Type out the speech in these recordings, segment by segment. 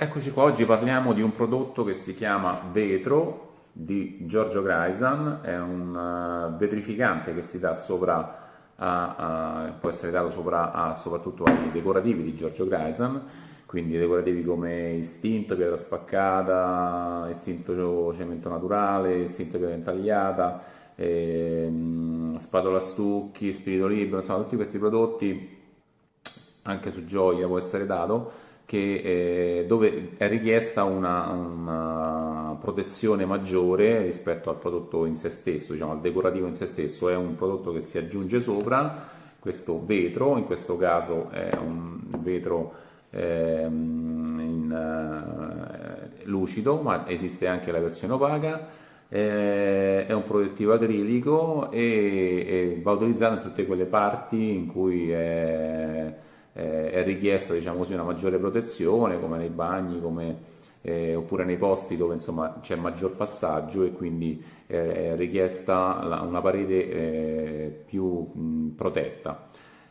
Eccoci qua, oggi parliamo di un prodotto che si chiama Vetro di Giorgio Greisan, è un uh, vetrificante che si dà sopra, a, a, può essere dato sopra a, soprattutto ai decorativi di Giorgio Greisan, quindi decorativi come istinto, pietra spaccata, istinto cemento naturale, istinto pietra intagliata, ehm, spatola stucchi, spirito libero, insomma tutti questi prodotti anche su Gioia può essere dato che, eh, dove è richiesta una, una, protezione maggiore rispetto al prodotto in se stesso, diciamo al decorativo in se stesso, è un prodotto che si aggiunge sopra questo vetro, in questo caso è un vetro eh, in, uh, lucido, ma esiste anche la versione opaca, eh, è un protettivo acrilico e, e, va utilizzato in tutte quelle parti in cui è eh, è richiesta diciamo così, una maggiore protezione come nei bagni come, eh, oppure nei posti dove c'è maggior passaggio e quindi eh, è richiesta la, una parete eh, più mh, protetta.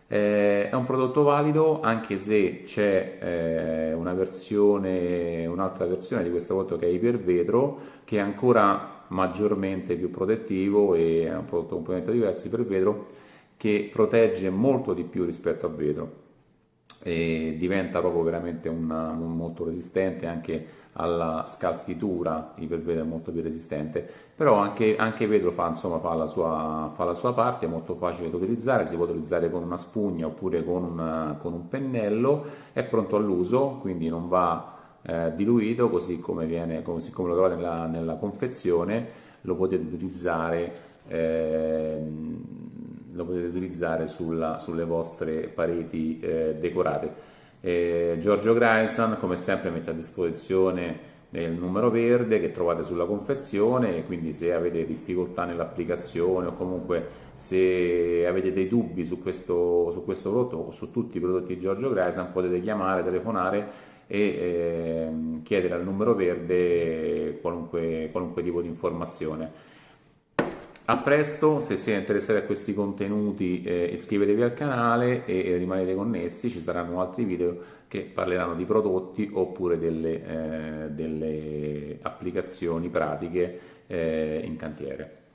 Eh, è un prodotto valido anche se c'è eh, una versione, un'altra versione di questo prodotto che è ipervetro che è ancora maggiormente più protettivo e è un prodotto completamente diverso per vetro che protegge molto di più rispetto al vetro e diventa proprio veramente una, un, molto resistente anche alla scalfitura, ipervetro è molto più resistente, però anche, anche vetro fa, insomma, fa, la sua, fa, la sua, parte, è molto facile da utilizzare, si può utilizzare con una spugna oppure con, una, con un pennello, è pronto all'uso, quindi non va eh, diluito così come, viene, così come lo trovate nella, nella confezione, lo potete utilizzare eh, lo potete utilizzare sulla, sulle vostre pareti eh, decorate. Eh, Giorgio Greisan come sempre mette a disposizione il numero verde che trovate sulla confezione quindi se avete difficoltà nell'applicazione o comunque se avete dei dubbi su questo, su questo prodotto o su tutti i prodotti di Giorgio Greisan potete chiamare, telefonare e eh, chiedere al numero verde qualunque, qualunque tipo di informazione. A presto, se siete interessati a questi contenuti eh, iscrivetevi al canale e, e, rimanete connessi, ci saranno altri video che parleranno di prodotti oppure delle, eh, delle applicazioni pratiche eh, in cantiere.